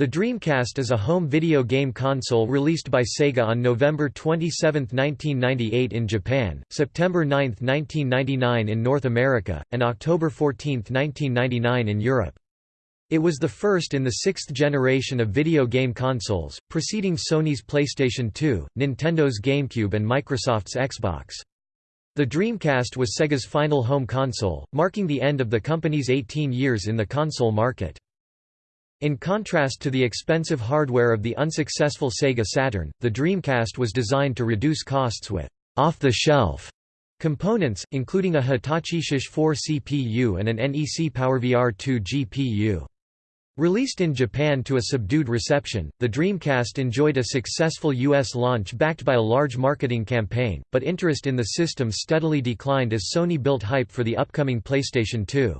The Dreamcast is a home video game console released by Sega on November 27, 1998 in Japan, September 9, 1999 in North America, and October 14, 1999 in Europe. It was the first in the sixth generation of video game consoles, preceding Sony's PlayStation 2, Nintendo's GameCube and Microsoft's Xbox. The Dreamcast was Sega's final home console, marking the end of the company's 18 years in the console market. In contrast to the expensive hardware of the unsuccessful Sega Saturn, the Dreamcast was designed to reduce costs with off-the-shelf components, including a Hitachi SHISH-4 CPU and an NEC PowerVR 2 GPU. Released in Japan to a subdued reception, the Dreamcast enjoyed a successful U.S. launch backed by a large marketing campaign, but interest in the system steadily declined as Sony built hype for the upcoming PlayStation 2.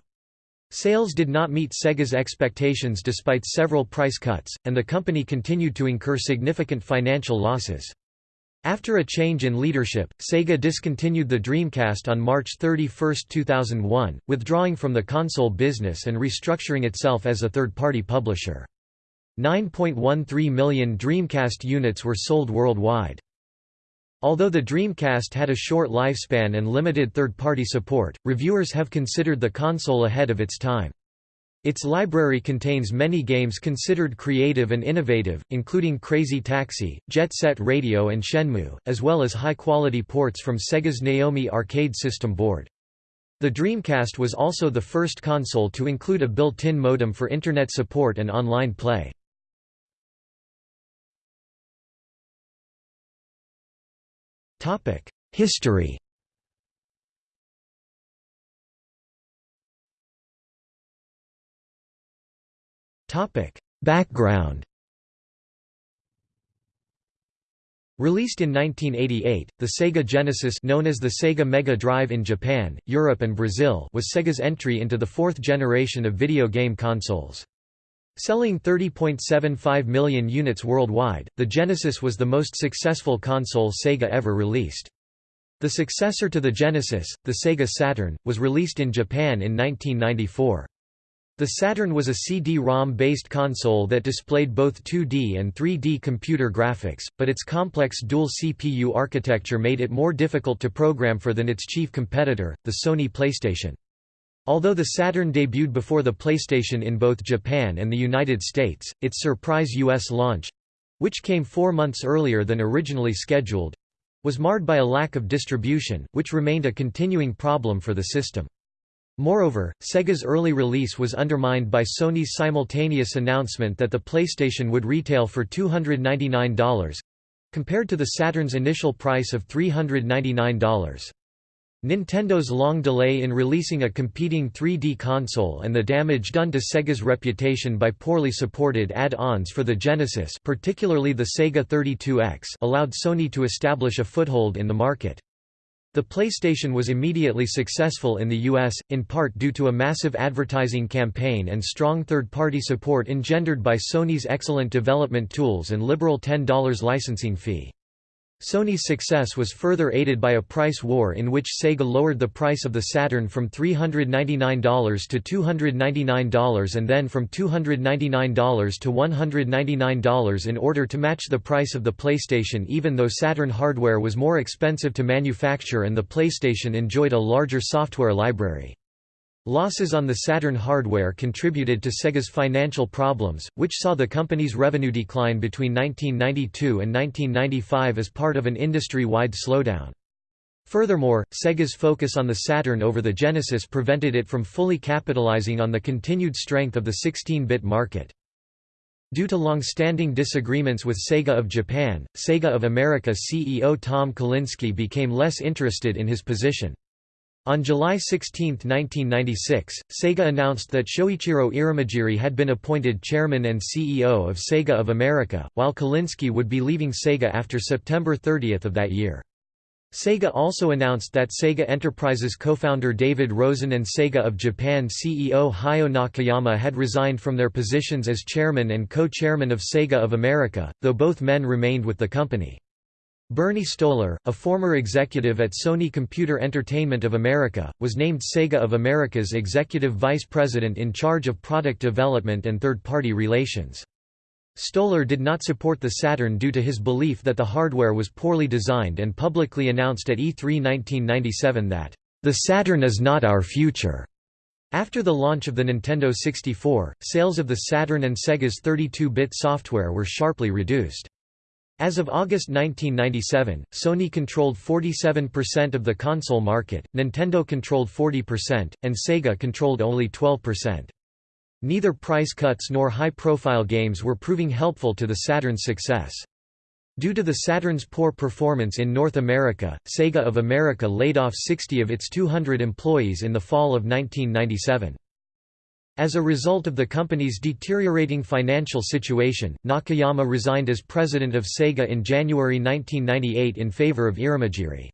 Sales did not meet Sega's expectations despite several price cuts, and the company continued to incur significant financial losses. After a change in leadership, Sega discontinued the Dreamcast on March 31, 2001, withdrawing from the console business and restructuring itself as a third-party publisher. 9.13 million Dreamcast units were sold worldwide. Although the Dreamcast had a short lifespan and limited third-party support, reviewers have considered the console ahead of its time. Its library contains many games considered creative and innovative, including Crazy Taxi, Jet Set Radio and Shenmue, as well as high-quality ports from Sega's Naomi arcade system board. The Dreamcast was also the first console to include a built-in modem for Internet support and online play. History Background Released in 1988, the Sega Genesis known as the Sega Mega Drive in Japan, Europe and Brazil was Sega's entry into the fourth generation of video game consoles. Selling 30.75 million units worldwide, the Genesis was the most successful console Sega ever released. The successor to the Genesis, the Sega Saturn, was released in Japan in 1994. The Saturn was a CD-ROM based console that displayed both 2D and 3D computer graphics, but its complex dual CPU architecture made it more difficult to program for than its chief competitor, the Sony PlayStation. Although the Saturn debuted before the PlayStation in both Japan and the United States, its surprise U.S. launch—which came four months earlier than originally scheduled—was marred by a lack of distribution, which remained a continuing problem for the system. Moreover, Sega's early release was undermined by Sony's simultaneous announcement that the PlayStation would retail for $299—compared to the Saturn's initial price of $399. Nintendo's long delay in releasing a competing 3D console and the damage done to Sega's reputation by poorly supported add-ons for the Genesis particularly the Sega 32X allowed Sony to establish a foothold in the market. The PlayStation was immediately successful in the US, in part due to a massive advertising campaign and strong third-party support engendered by Sony's excellent development tools and liberal $10 licensing fee. Sony's success was further aided by a price war in which Sega lowered the price of the Saturn from $399 to $299 and then from $299 to $199 in order to match the price of the PlayStation even though Saturn hardware was more expensive to manufacture and the PlayStation enjoyed a larger software library. Losses on the Saturn hardware contributed to Sega's financial problems, which saw the company's revenue decline between 1992 and 1995 as part of an industry-wide slowdown. Furthermore, Sega's focus on the Saturn over the Genesis prevented it from fully capitalizing on the continued strength of the 16-bit market. Due to long-standing disagreements with Sega of Japan, Sega of America CEO Tom Kalinske became less interested in his position. On July 16, 1996, Sega announced that Shoichiro Irimajiri had been appointed chairman and CEO of Sega of America, while Kalinske would be leaving Sega after September 30 of that year. Sega also announced that Sega Enterprises co-founder David Rosen and Sega of Japan CEO Hayao Nakayama had resigned from their positions as chairman and co-chairman of Sega of America, though both men remained with the company. Bernie Stolar, a former executive at Sony Computer Entertainment of America, was named Sega of America's executive vice president in charge of product development and third-party relations. Stolar did not support the Saturn due to his belief that the hardware was poorly designed and publicly announced at E3 1997 that, "...the Saturn is not our future." After the launch of the Nintendo 64, sales of the Saturn and Sega's 32-bit software were sharply reduced. As of August 1997, Sony controlled 47% of the console market, Nintendo controlled 40%, and Sega controlled only 12%. Neither price cuts nor high-profile games were proving helpful to the Saturn's success. Due to the Saturn's poor performance in North America, Sega of America laid off 60 of its 200 employees in the fall of 1997. As a result of the company's deteriorating financial situation, Nakayama resigned as president of Sega in January 1998 in favor of Irimajiri.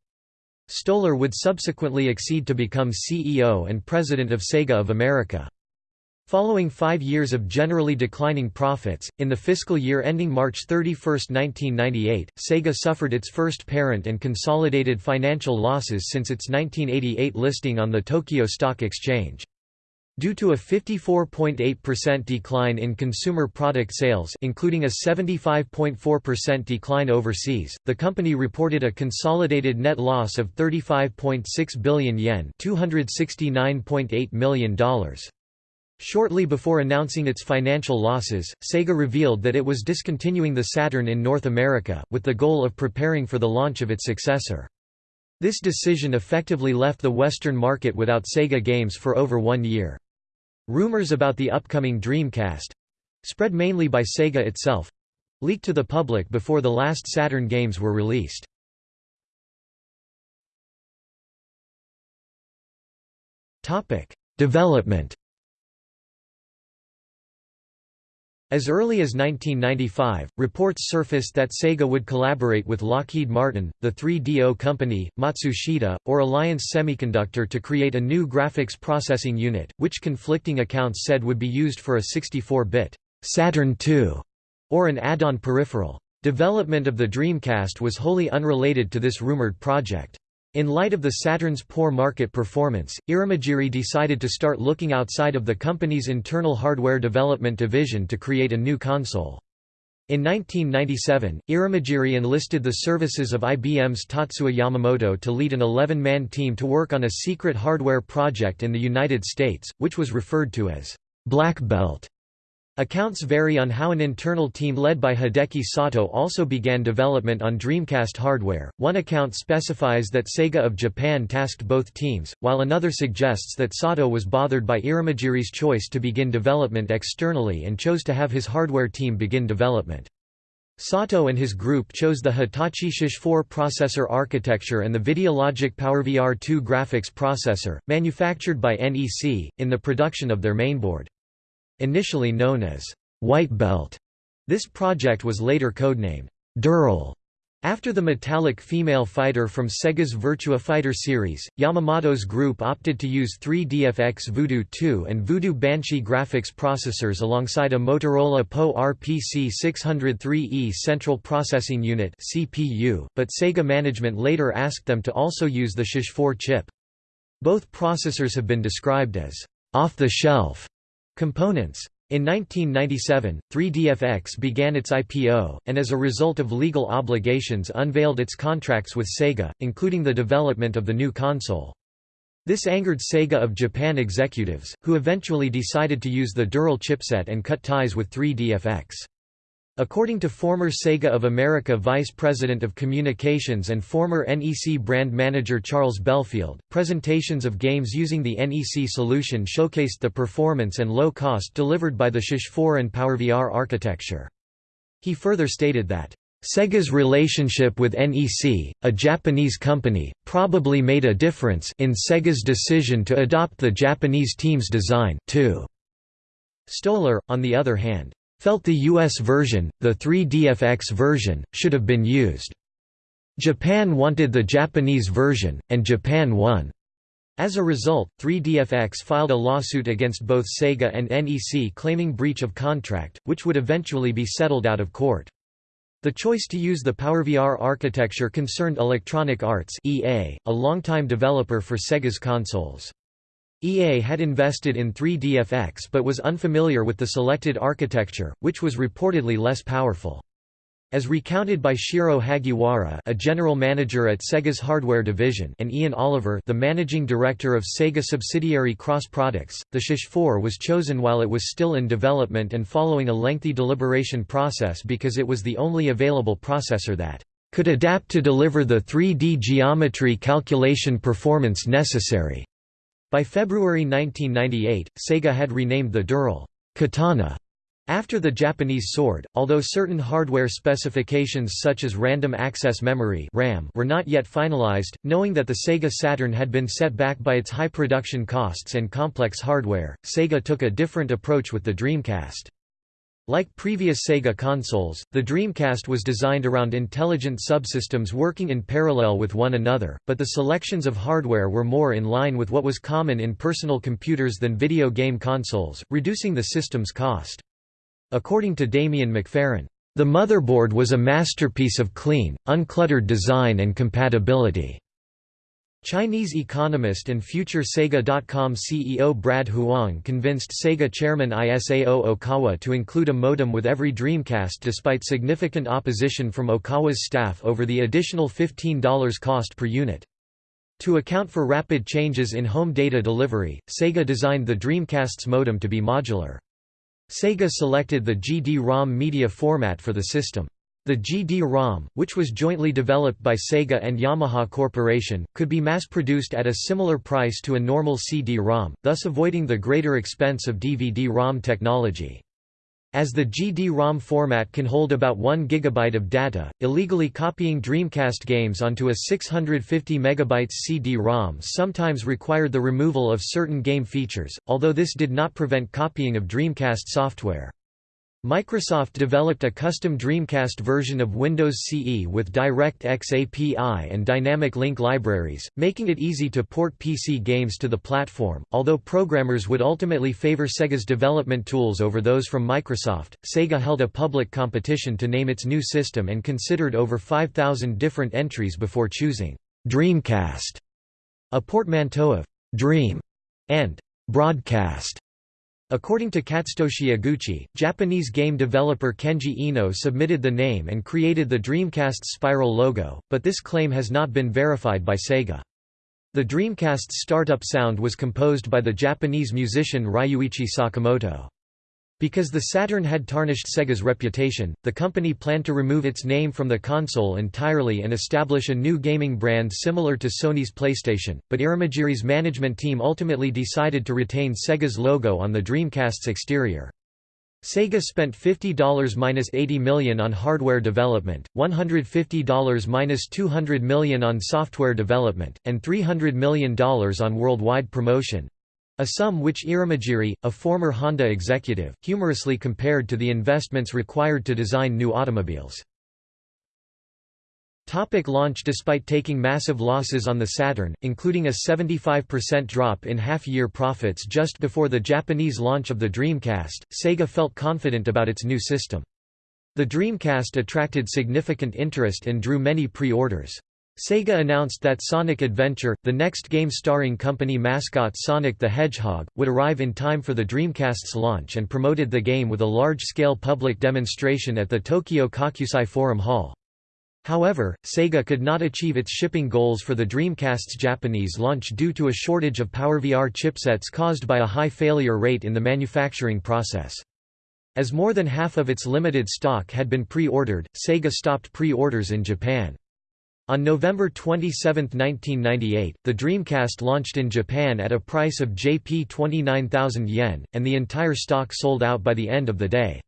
Stolar would subsequently accede to become CEO and president of Sega of America. Following five years of generally declining profits, in the fiscal year ending March 31, 1998, Sega suffered its first parent and consolidated financial losses since its 1988 listing on the Tokyo Stock Exchange. Due to a 54.8% decline in consumer product sales including a 75.4% decline overseas, the company reported a consolidated net loss of 35.6 billion yen $269.8 million. Shortly before announcing its financial losses, Sega revealed that it was discontinuing the Saturn in North America, with the goal of preparing for the launch of its successor. This decision effectively left the Western market without Sega games for over one year. Rumors about the upcoming Dreamcast—spread mainly by Sega itself—leaked to the public before the last Saturn games were released. Development As early as 1995, reports surfaced that Sega would collaborate with Lockheed Martin, the 3DO company, Matsushita, or Alliance Semiconductor to create a new graphics processing unit, which conflicting accounts said would be used for a 64-bit Saturn II or an add-on peripheral. Development of the Dreamcast was wholly unrelated to this rumored project. In light of the Saturn's poor market performance, Irimajiri decided to start looking outside of the company's internal hardware development division to create a new console. In 1997, Irimajiri enlisted the services of IBM's Tatsuya Yamamoto to lead an 11-man team to work on a secret hardware project in the United States, which was referred to as Black Belt. Accounts vary on how an internal team led by Hideki Sato also began development on Dreamcast hardware. One account specifies that Sega of Japan tasked both teams, while another suggests that Sato was bothered by Irimajiri's choice to begin development externally and chose to have his hardware team begin development. Sato and his group chose the Hitachi SHISH-4 processor architecture and the Videologic PowerVR 2 graphics processor, manufactured by NEC, in the production of their mainboard. Initially known as White Belt, this project was later codenamed Dural. After the metallic female fighter from Sega's Virtua Fighter series, Yamamoto's group opted to use 3DFX Voodoo 2 and Voodoo Banshee graphics processors alongside a Motorola PowerPC 603E Central Processing Unit (CPU), but Sega management later asked them to also use the SHISH-4 chip. Both processors have been described as off-the-shelf Components. In 1997, 3DFX began its IPO, and as a result of legal obligations unveiled its contracts with Sega, including the development of the new console. This angered Sega of Japan executives, who eventually decided to use the Dural chipset and cut ties with 3DFX. According to former Sega of America Vice President of Communications and former NEC brand manager Charles Belfield, presentations of games using the NEC solution showcased the performance and low cost delivered by the SHISH-4 and PowerVR architecture. He further stated that, Sega's relationship with NEC, a Japanese company, probably made a difference in Sega's decision to adopt the Japanese team's design, too. Stolar, on the other hand, felt the US version, the 3DFX version, should have been used. Japan wanted the Japanese version, and Japan won. As a result, 3DFX filed a lawsuit against both Sega and NEC claiming breach of contract, which would eventually be settled out of court. The choice to use the PowerVR architecture concerned Electronic Arts EA, a longtime developer for Sega's consoles. EA had invested in 3DFX but was unfamiliar with the selected architecture, which was reportedly less powerful. As recounted by Shiro Hagiwara a general manager at Sega's hardware division and Ian Oliver the managing director of Sega subsidiary Cross Products, the SHISH-4 was chosen while it was still in development and following a lengthy deliberation process because it was the only available processor that could adapt to deliver the 3D geometry calculation performance necessary. By February 1998, Sega had renamed the Dural Katana after the Japanese sword, although certain hardware specifications such as random access memory (RAM) were not yet finalized, knowing that the Sega Saturn had been set back by its high production costs and complex hardware, Sega took a different approach with the Dreamcast. Like previous Sega consoles, the Dreamcast was designed around intelligent subsystems working in parallel with one another, but the selections of hardware were more in line with what was common in personal computers than video game consoles, reducing the system's cost. According to Damien McFerran, "...the motherboard was a masterpiece of clean, uncluttered design and compatibility." Chinese economist and future Sega.com CEO Brad Huang convinced Sega chairman Isao Okawa to include a modem with every Dreamcast despite significant opposition from Okawa's staff over the additional $15 cost per unit. To account for rapid changes in home data delivery, Sega designed the Dreamcast's modem to be modular. Sega selected the GD-ROM media format for the system. The GD-ROM, which was jointly developed by Sega and Yamaha Corporation, could be mass-produced at a similar price to a normal CD-ROM, thus avoiding the greater expense of DVD-ROM technology. As the GD-ROM format can hold about 1 GB of data, illegally copying Dreamcast games onto a 650 MB CD-ROM sometimes required the removal of certain game features, although this did not prevent copying of Dreamcast software. Microsoft developed a custom Dreamcast version of Windows CE with DirectX API and Dynamic Link libraries, making it easy to port PC games to the platform. Although programmers would ultimately favor Sega's development tools over those from Microsoft, Sega held a public competition to name its new system and considered over 5,000 different entries before choosing Dreamcast, a portmanteau of Dream and Broadcast. According to Katsutoshi Eguchi, Japanese game developer Kenji Eno submitted the name and created the Dreamcast spiral logo, but this claim has not been verified by Sega. The Dreamcast's startup sound was composed by the Japanese musician Ryuichi Sakamoto. Because the Saturn had tarnished Sega's reputation, the company planned to remove its name from the console entirely and establish a new gaming brand similar to Sony's PlayStation, but Irimajiri's management team ultimately decided to retain Sega's logo on the Dreamcast's exterior. Sega spent $50–80 million on hardware development, $150–200 million on software development, and $300 million on worldwide promotion, a sum which Irimajiri, a former Honda executive, humorously compared to the investments required to design new automobiles. Topic launch Despite taking massive losses on the Saturn, including a 75% drop in half-year profits just before the Japanese launch of the Dreamcast, Sega felt confident about its new system. The Dreamcast attracted significant interest and drew many pre-orders. Sega announced that Sonic Adventure, the next game starring company mascot Sonic the Hedgehog, would arrive in time for the Dreamcast's launch and promoted the game with a large-scale public demonstration at the Tokyo Kokusai Forum Hall. However, Sega could not achieve its shipping goals for the Dreamcast's Japanese launch due to a shortage of PowerVR chipsets caused by a high failure rate in the manufacturing process. As more than half of its limited stock had been pre-ordered, Sega stopped pre-orders in Japan. On November 27, 1998, the Dreamcast launched in Japan at a price of Jp 29,000 yen, and the entire stock sold out by the end of the day.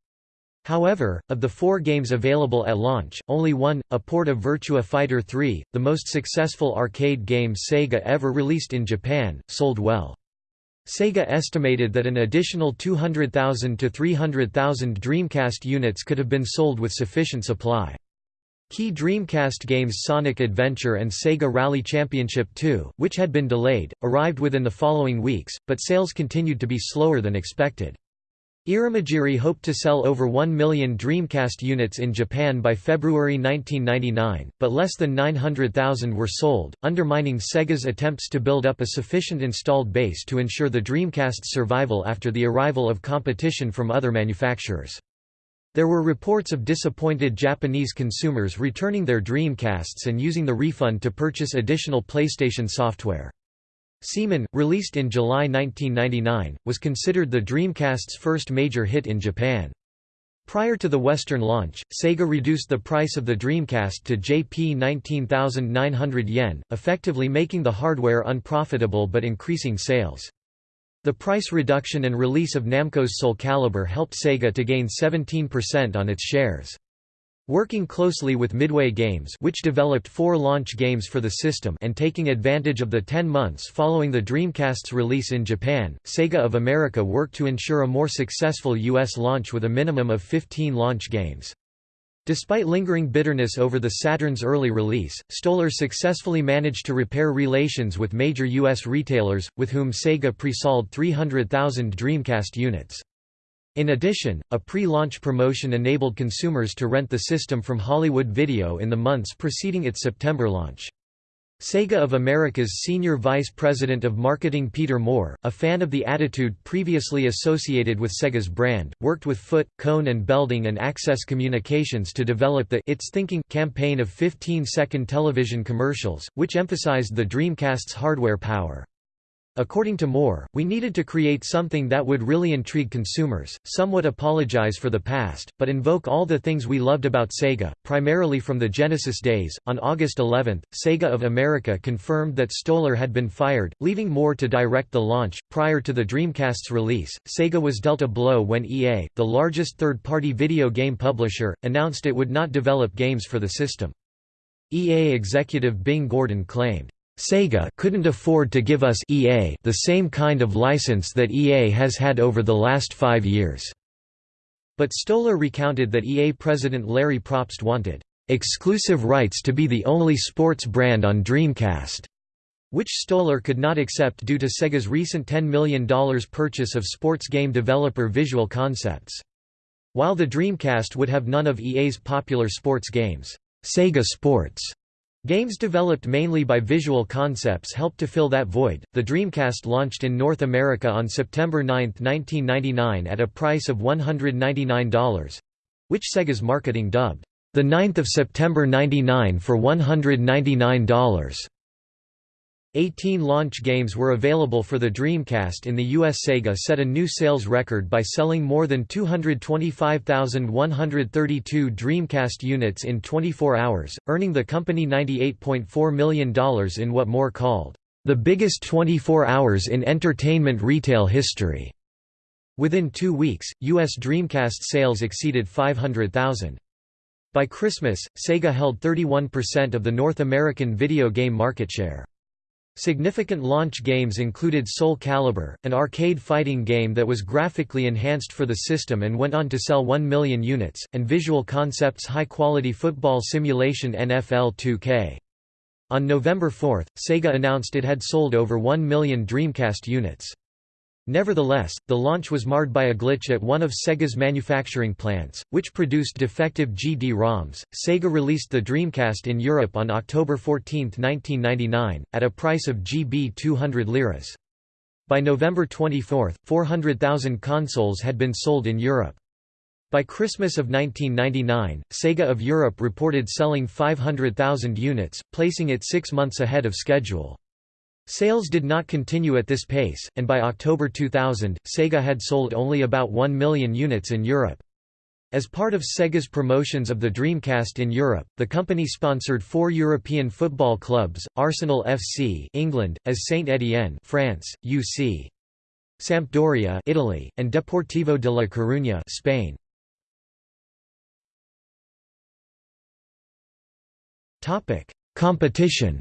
However, of the four games available at launch, only one, a port of Virtua Fighter 3, the most successful arcade game Sega ever released in Japan, sold well. Sega estimated that an additional 200,000 to 300,000 Dreamcast units could have been sold with sufficient supply. Key Dreamcast games Sonic Adventure and Sega Rally Championship 2, which had been delayed, arrived within the following weeks, but sales continued to be slower than expected. Irimajiri hoped to sell over 1 million Dreamcast units in Japan by February 1999, but less than 900,000 were sold, undermining Sega's attempts to build up a sufficient installed base to ensure the Dreamcast's survival after the arrival of competition from other manufacturers. There were reports of disappointed Japanese consumers returning their Dreamcasts and using the refund to purchase additional PlayStation software. Seaman, released in July 1999, was considered the Dreamcast's first major hit in Japan. Prior to the Western launch, Sega reduced the price of the Dreamcast to Jp 19,900 yen, effectively making the hardware unprofitable but increasing sales. The price reduction and release of Namco's Soul Calibur helped Sega to gain 17% on its shares. Working closely with Midway Games which developed four launch games for the system and taking advantage of the 10 months following the Dreamcast's release in Japan, Sega of America worked to ensure a more successful U.S. launch with a minimum of 15 launch games. Despite lingering bitterness over the Saturn's early release, Stolar successfully managed to repair relations with major U.S. retailers, with whom Sega pre-sold 300,000 Dreamcast units. In addition, a pre-launch promotion enabled consumers to rent the system from Hollywood Video in the months preceding its September launch. Sega of America's senior vice president of marketing Peter Moore, a fan of the attitude previously associated with Sega's brand, worked with Foote, Cone and Belding and Access Communications to develop the It's Thinking campaign of 15-second television commercials, which emphasized the Dreamcast's hardware power. According to Moore, we needed to create something that would really intrigue consumers, somewhat apologize for the past, but invoke all the things we loved about Sega, primarily from the Genesis days. On August 11, Sega of America confirmed that Stolar had been fired, leaving Moore to direct the launch. Prior to the Dreamcast's release, Sega was dealt a blow when EA, the largest third party video game publisher, announced it would not develop games for the system. EA executive Bing Gordon claimed, Sega couldn't afford to give us EA the same kind of license that EA has had over the last five years." But Stolar recounted that EA president Larry Probst wanted "...exclusive rights to be the only sports brand on Dreamcast." which Stolar could not accept due to Sega's recent $10 million purchase of sports game developer Visual Concepts. While the Dreamcast would have none of EA's popular sports games, Sega Sports Games developed mainly by Visual Concepts helped to fill that void. The Dreamcast launched in North America on September 9, 1999 at a price of $199 which Sega's marketing dubbed the 9th of September 99 for $199. 18 launch games were available for the Dreamcast in the US Sega set a new sales record by selling more than 225,132 Dreamcast units in 24 hours, earning the company $98.4 million in what Moore called, "...the biggest 24 hours in entertainment retail history." Within two weeks, U.S. Dreamcast sales exceeded 500,000. By Christmas, Sega held 31% of the North American video game market share. Significant launch games included Soul Calibur, an arcade fighting game that was graphically enhanced for the system and went on to sell 1 million units, and Visual Concepts high-quality football simulation NFL 2K. On November 4, Sega announced it had sold over 1 million Dreamcast units. Nevertheless, the launch was marred by a glitch at one of Sega's manufacturing plants, which produced defective GD-ROMs. Sega released the Dreamcast in Europe on October 14, 1999, at a price of GB 200 liras. By November 24, 400,000 consoles had been sold in Europe. By Christmas of 1999, Sega of Europe reported selling 500,000 units, placing it six months ahead of schedule. Sales did not continue at this pace, and by October 2000, Sega had sold only about 1 million units in Europe. As part of Sega's promotions of the Dreamcast in Europe, the company sponsored four European football clubs, Arsenal FC England, as Saint-Étienne France, UC. Sampdoria Italy, and Deportivo de la Coruña Spain. Competition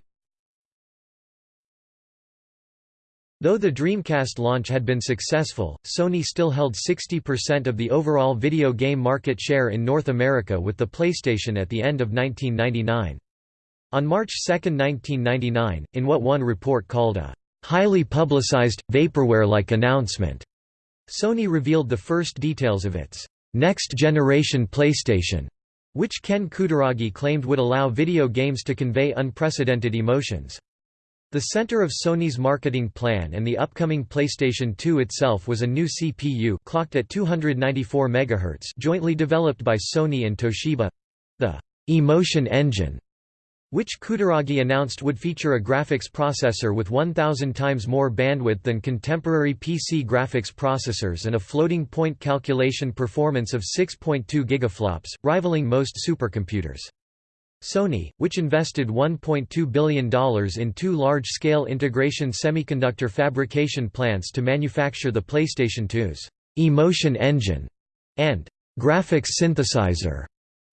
Though the Dreamcast launch had been successful, Sony still held 60% of the overall video game market share in North America with the PlayStation at the end of 1999. On March 2, 1999, in what one report called a highly publicized, vaporware-like announcement, Sony revealed the first details of its next-generation PlayStation, which Ken Kutaragi claimed would allow video games to convey unprecedented emotions. The center of Sony's marketing plan and the upcoming PlayStation 2 itself was a new CPU clocked at 294 MHz jointly developed by Sony and Toshiba—the «Emotion Engine», which Kutaragi announced would feature a graphics processor with 1,000 times more bandwidth than contemporary PC graphics processors and a floating point calculation performance of 6.2 gigaflops, rivaling most supercomputers. Sony, which invested $1.2 billion in two large-scale integration semiconductor fabrication plants to manufacture the PlayStation 2's «Emotion Engine» and «graphics synthesizer»,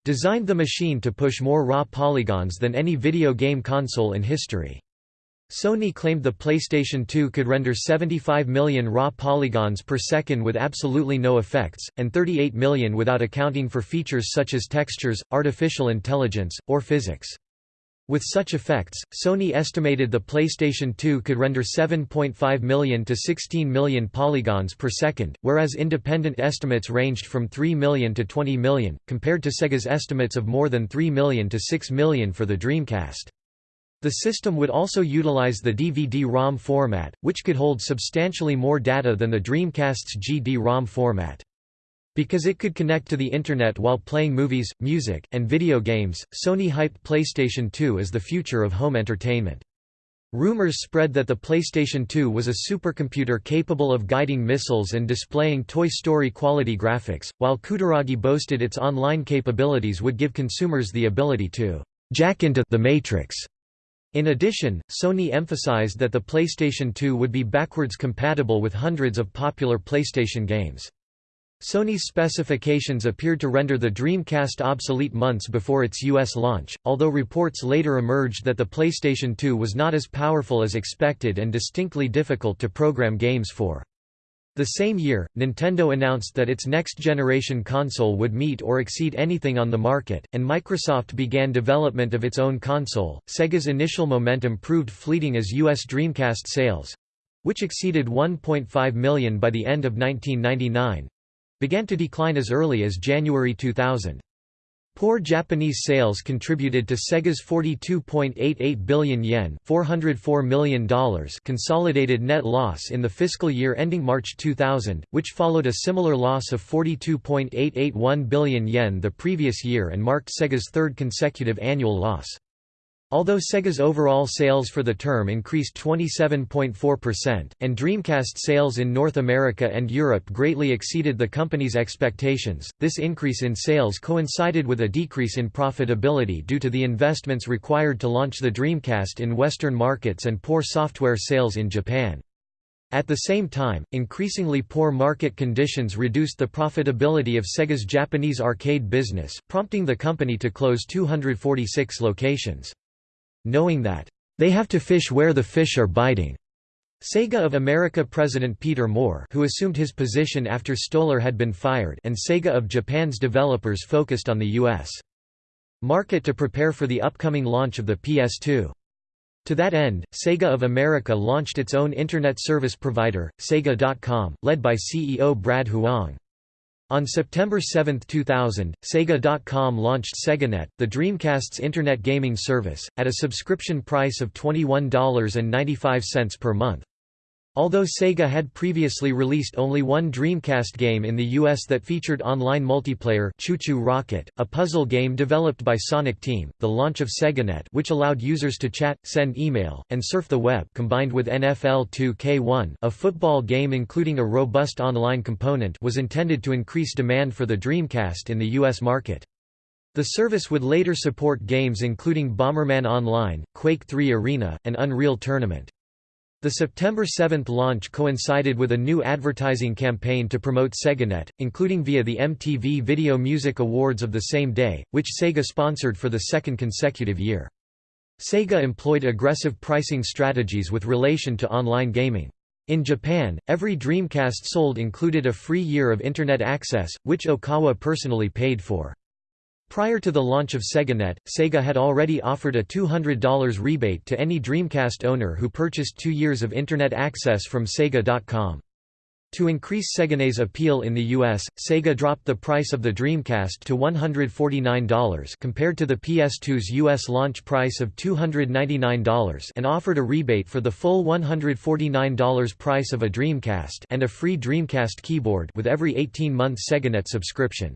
designed the machine to push more raw polygons than any video game console in history. Sony claimed the PlayStation 2 could render 75 million raw polygons per second with absolutely no effects, and 38 million without accounting for features such as textures, artificial intelligence, or physics. With such effects, Sony estimated the PlayStation 2 could render 7.5 million to 16 million polygons per second, whereas independent estimates ranged from 3 million to 20 million, compared to Sega's estimates of more than 3 million to 6 million for the Dreamcast. The system would also utilize the DVD-ROM format, which could hold substantially more data than the Dreamcast's GD-ROM format. Because it could connect to the Internet while playing movies, music, and video games, Sony hyped PlayStation 2 as the future of home entertainment. Rumors spread that the PlayStation 2 was a supercomputer capable of guiding missiles and displaying Toy Story quality graphics, while Kutaragi boasted its online capabilities would give consumers the ability to jack into the Matrix. In addition, Sony emphasized that the PlayStation 2 would be backwards compatible with hundreds of popular PlayStation games. Sony's specifications appeared to render the Dreamcast obsolete months before its US launch, although reports later emerged that the PlayStation 2 was not as powerful as expected and distinctly difficult to program games for. The same year, Nintendo announced that its next-generation console would meet or exceed anything on the market, and Microsoft began development of its own console. Sega's initial momentum proved fleeting as US Dreamcast sales—which exceeded 1.5 million by the end of 1999, began to decline as early as January 2000. Poor Japanese sales contributed to Sega's 42.88 billion yen $404 million consolidated net loss in the fiscal year ending March 2000, which followed a similar loss of 42.881 billion yen the previous year and marked Sega's third consecutive annual loss. Although Sega's overall sales for the term increased 27.4%, and Dreamcast sales in North America and Europe greatly exceeded the company's expectations, this increase in sales coincided with a decrease in profitability due to the investments required to launch the Dreamcast in Western markets and poor software sales in Japan. At the same time, increasingly poor market conditions reduced the profitability of Sega's Japanese arcade business, prompting the company to close 246 locations knowing that, "...they have to fish where the fish are biting." Sega of America President Peter Moore who assumed his position after Stolar had been fired and Sega of Japan's developers focused on the U.S. market to prepare for the upcoming launch of the PS2. To that end, Sega of America launched its own Internet service provider, Sega.com, led by CEO Brad Huang. On September 7, 2000, Sega.com launched SegaNet, the Dreamcast's internet gaming service, at a subscription price of $21.95 per month. Although Sega had previously released only one Dreamcast game in the US that featured online multiplayer ChuChu Rocket, a puzzle game developed by Sonic Team, the launch of SegaNet which allowed users to chat, send email, and surf the web combined with NFL 2K1 a football game including a robust online component was intended to increase demand for the Dreamcast in the US market. The service would later support games including Bomberman Online, Quake 3 Arena, and Unreal Tournament. The September 7 launch coincided with a new advertising campaign to promote SegaNet, including via the MTV Video Music Awards of the same day, which Sega sponsored for the second consecutive year. Sega employed aggressive pricing strategies with relation to online gaming. In Japan, every Dreamcast sold included a free year of Internet access, which Okawa personally paid for. Prior to the launch of SegaNet, Sega had already offered a $200 rebate to any Dreamcast owner who purchased two years of Internet access from Sega.com. To increase SegaNet's appeal in the US, Sega dropped the price of the Dreamcast to $149 compared to the PS2's US launch price of $299 and offered a rebate for the full $149 price of a Dreamcast and a free Dreamcast keyboard with every 18-month SegaNet subscription.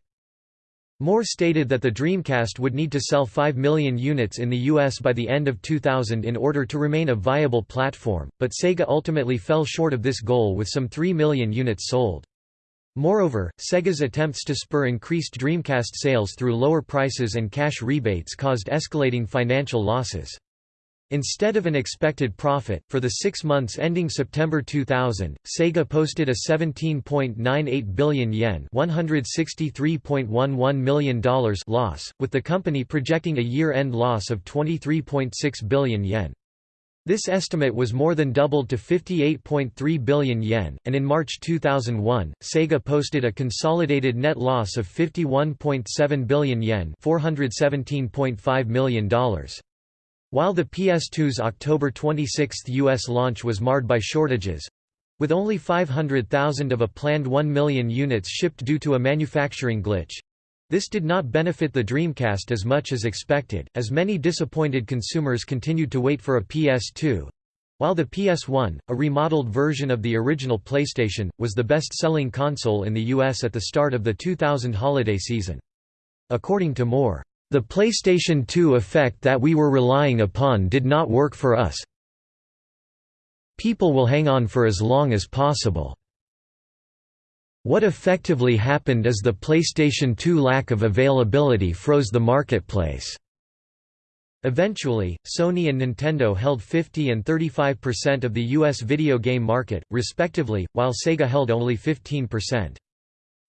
Moore stated that the Dreamcast would need to sell 5 million units in the US by the end of 2000 in order to remain a viable platform, but Sega ultimately fell short of this goal with some 3 million units sold. Moreover, Sega's attempts to spur increased Dreamcast sales through lower prices and cash rebates caused escalating financial losses. Instead of an expected profit, for the six months ending September 2000, Sega posted a 17.98 billion yen $163.11 million loss, with the company projecting a year-end loss of 23.6 billion yen. This estimate was more than doubled to 58.3 billion yen, and in March 2001, Sega posted a consolidated net loss of 51.7 billion yen $417.5 million. While the PS2's October 26 U.S. launch was marred by shortages—with only 500,000 of a planned 1 million units shipped due to a manufacturing glitch—this did not benefit the Dreamcast as much as expected, as many disappointed consumers continued to wait for a PS2. While the PS1, a remodeled version of the original PlayStation, was the best-selling console in the US at the start of the 2000 holiday season. According to Moore, the PlayStation 2 effect that we were relying upon did not work for us. People will hang on for as long as possible. What effectively happened is the PlayStation 2 lack of availability froze the marketplace. Eventually, Sony and Nintendo held 50 and 35% of the US video game market, respectively, while Sega held only 15%.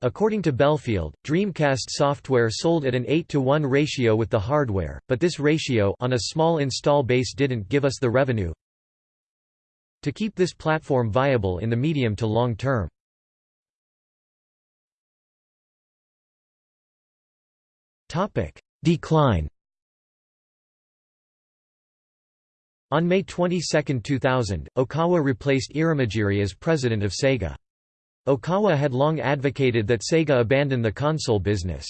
According to Belfield, Dreamcast software sold at an 8 to 1 ratio with the hardware, but this ratio on a small install base didn't give us the revenue to keep this platform viable in the medium to long term. Topic: Decline On May 22, 2000, Okawa replaced Irimajiri as president of Sega. Okawa had long advocated that Sega abandon the console business.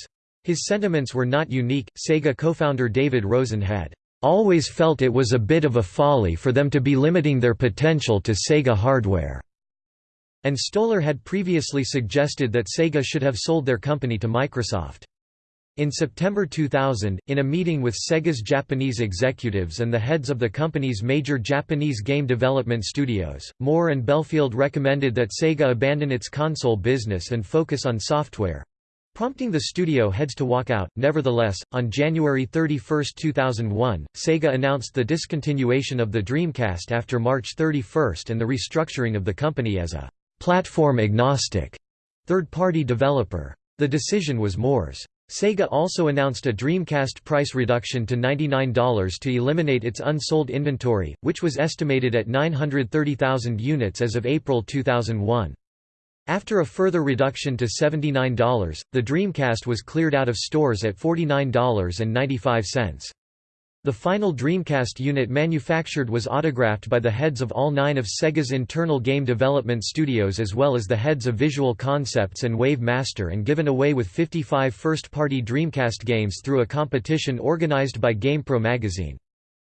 His sentiments were not unique. Sega co-founder David Rosen had always felt it was a bit of a folly for them to be limiting their potential to Sega hardware. And Stolar had previously suggested that Sega should have sold their company to Microsoft. In September 2000, in a meeting with Sega's Japanese executives and the heads of the company's major Japanese game development studios, Moore and Belfield recommended that Sega abandon its console business and focus on software prompting the studio heads to walk out. Nevertheless, on January 31, 2001, Sega announced the discontinuation of the Dreamcast after March 31 and the restructuring of the company as a platform agnostic third party developer. The decision was Moore's. Sega also announced a Dreamcast price reduction to $99 to eliminate its unsold inventory, which was estimated at 930,000 units as of April 2001. After a further reduction to $79, the Dreamcast was cleared out of stores at $49.95. The final Dreamcast unit manufactured was autographed by the heads of all nine of Sega's internal game development studios as well as the heads of Visual Concepts and Wave Master and given away with 55 first-party Dreamcast games through a competition organized by GamePro magazine.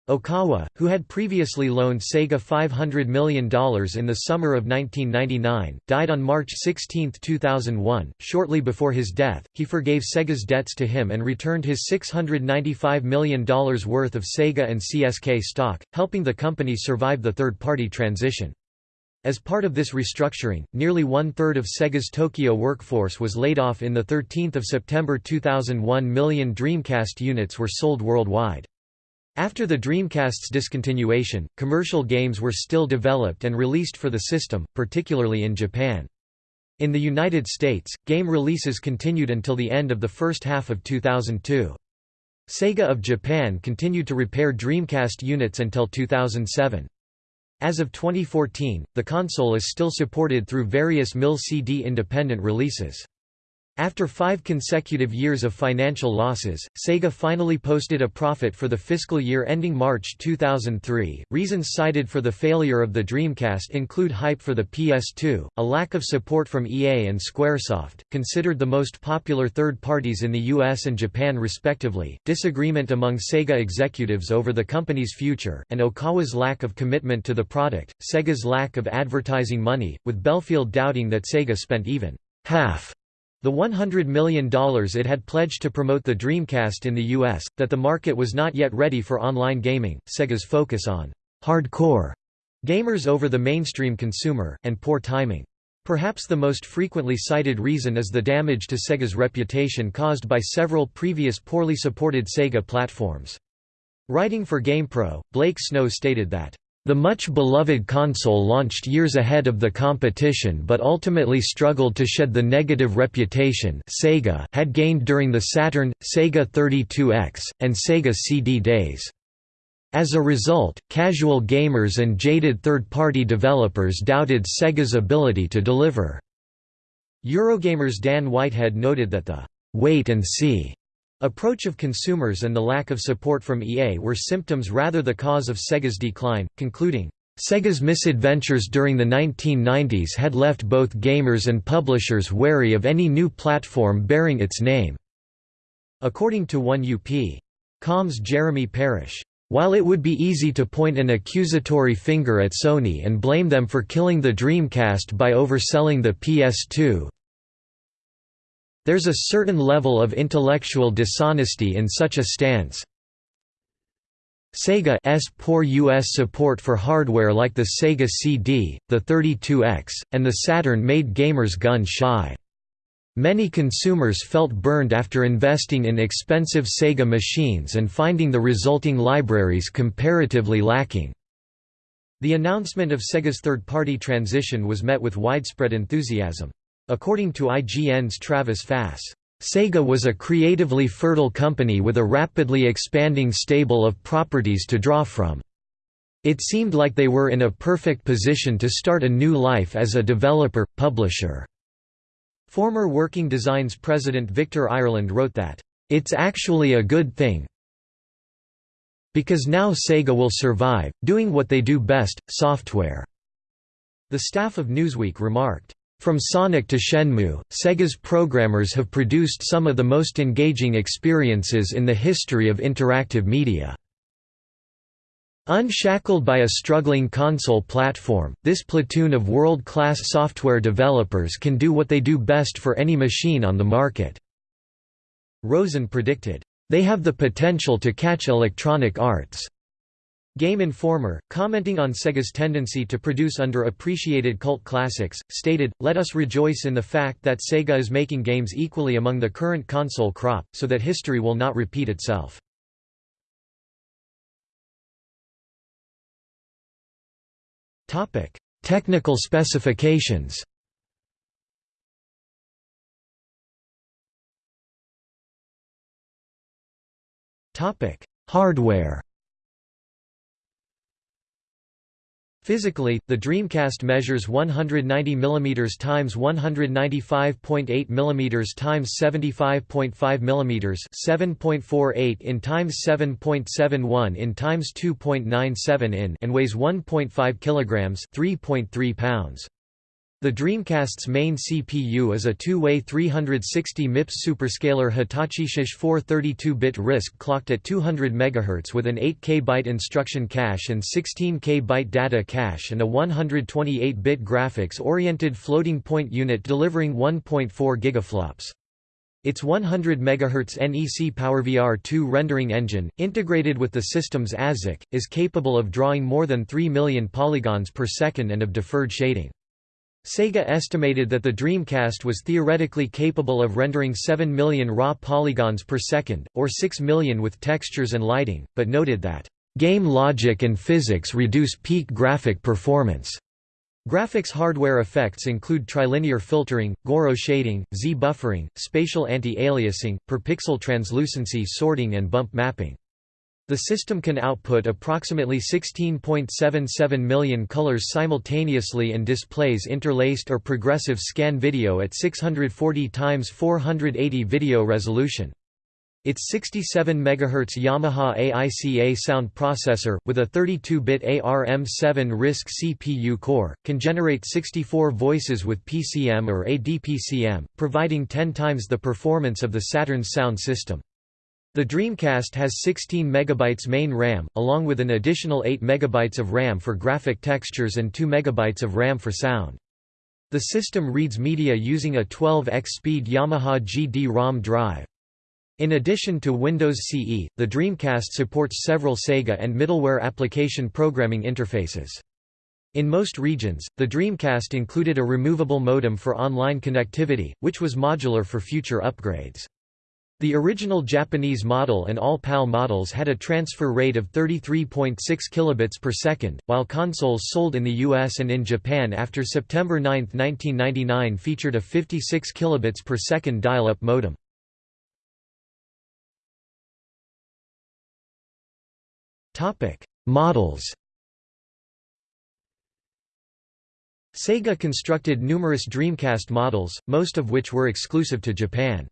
Okawa, who had previously loaned Sega $500 million in the summer of 1999, died on March 16, 2001. Shortly before his death, he forgave Sega's debts to him and returned his $695 million worth of Sega and CSK stock, helping the company survive the third-party transition. As part of this restructuring, nearly one-third of Sega's Tokyo workforce was laid off in the 13 September 2001 million Dreamcast units were sold worldwide. After the Dreamcast's discontinuation, commercial games were still developed and released for the system, particularly in Japan. In the United States, game releases continued until the end of the first half of 2002. Sega of Japan continued to repair Dreamcast units until 2007. As of 2014, the console is still supported through various MIL CD independent releases. After five consecutive years of financial losses, Sega finally posted a profit for the fiscal year ending March 2003. Reasons cited for the failure of the Dreamcast include hype for the PS2, a lack of support from EA and Squaresoft, considered the most popular third parties in the US and Japan respectively, disagreement among Sega executives over the company's future, and Okawa's lack of commitment to the product, Sega's lack of advertising money, with Belfield doubting that Sega spent even half the $100 million it had pledged to promote the Dreamcast in the US, that the market was not yet ready for online gaming, Sega's focus on hardcore gamers over the mainstream consumer, and poor timing. Perhaps the most frequently cited reason is the damage to Sega's reputation caused by several previous poorly supported Sega platforms. Writing for GamePro, Blake Snow stated that the much-beloved console launched years ahead of the competition but ultimately struggled to shed the negative reputation Sega had gained during the Saturn, Sega 32X, and Sega CD days. As a result, casual gamers and jaded third-party developers doubted Sega's ability to deliver. Eurogamer's Dan Whitehead noted that the «wait and see» Approach of consumers and the lack of support from EA were symptoms rather the cause of Sega's decline, concluding, Sega's misadventures during the 1990s had left both gamers and publishers wary of any new platform bearing its name. According to 1UP.com's Jeremy Parish. while it would be easy to point an accusatory finger at Sony and blame them for killing the Dreamcast by overselling the PS2, there's a certain level of intellectual dishonesty in such a stance. Sega's poor U.S. support for hardware like the Sega CD, the 32X, and the Saturn made gamers gun-shy. Many consumers felt burned after investing in expensive Sega machines and finding the resulting libraries comparatively lacking. The announcement of Sega's third-party transition was met with widespread enthusiasm. According to IGN's Travis Fass, Sega was a creatively fertile company with a rapidly expanding stable of properties to draw from. It seemed like they were in a perfect position to start a new life as a developer, publisher. Former Working Designs president Victor Ireland wrote that, "...it's actually a good thing because now Sega will survive, doing what they do best, software." The staff of Newsweek remarked, from Sonic to Shenmue, Sega's programmers have produced some of the most engaging experiences in the history of interactive media. Unshackled by a struggling console platform, this platoon of world-class software developers can do what they do best for any machine on the market." Rosen predicted, "...they have the potential to catch Electronic Arts." Game Informer, commenting on Sega's tendency to produce underappreciated cult classics, stated, Let us rejoice in the fact that Sega is making games equally among the current console crop, so that history will not repeat itself. Technical specifications Hardware Physically, the Dreamcast measures 190 mm x 195.8 mm x 75.5 mm 7.48 in x 7.71 in x 2.97 in and weighs 1.5 kg 3.3 pounds. The Dreamcast's main CPU is a two-way 360 MIPS superscalar Hitachi SH-4 32-bit RISC clocked at 200 MHz with an 8K byte instruction cache and 16K byte data cache and a 128-bit graphics-oriented floating point unit delivering 1.4 gigaflops. Its 100 MHz NEC PowerVR 2 rendering engine, integrated with the system's ASIC, is capable of drawing more than 3 million polygons per second and of deferred shading. Sega estimated that the Dreamcast was theoretically capable of rendering 7 million raw polygons per second, or 6 million with textures and lighting, but noted that, "...game logic and physics reduce peak graphic performance." Graphics hardware effects include trilinear filtering, Gouraud shading, Z-buffering, spatial anti-aliasing, per-pixel translucency sorting and bump mapping. The system can output approximately 16.77 million colors simultaneously and displays interlaced or progressive scan video at 640 x 480 video resolution. Its 67 MHz Yamaha AICA sound processor, with a 32-bit ARM7 RISC CPU core, can generate 64 voices with PCM or ADPCM, providing 10 times the performance of the Saturn's sound system. The Dreamcast has 16 MB main RAM, along with an additional 8 MB of RAM for graphic textures and 2 MB of RAM for sound. The system reads media using a 12x speed Yamaha GD-ROM drive. In addition to Windows CE, the Dreamcast supports several Sega and middleware application programming interfaces. In most regions, the Dreamcast included a removable modem for online connectivity, which was modular for future upgrades. The original Japanese model and all PAL models had a transfer rate of 33.6 kilobits per second, while consoles sold in the US and in Japan after September 9, 1999 featured a 56 kilobits per second dial-up modem. Topic: Models. Sega constructed numerous Dreamcast models, most of which were exclusive to Japan.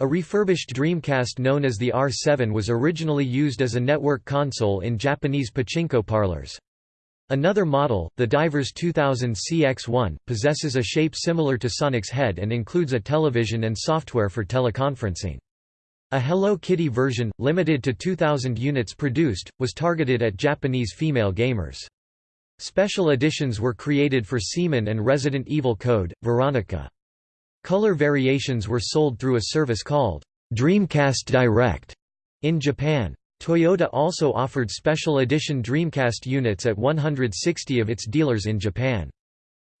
A refurbished Dreamcast known as the R7 was originally used as a network console in Japanese pachinko parlors. Another model, the Divers 2000 CX-1, possesses a shape similar to Sonic's head and includes a television and software for teleconferencing. A Hello Kitty version, limited to 2,000 units produced, was targeted at Japanese female gamers. Special editions were created for Seaman and Resident Evil Code, Veronica. Color variations were sold through a service called Dreamcast Direct in Japan. Toyota also offered special edition Dreamcast units at 160 of its dealers in Japan.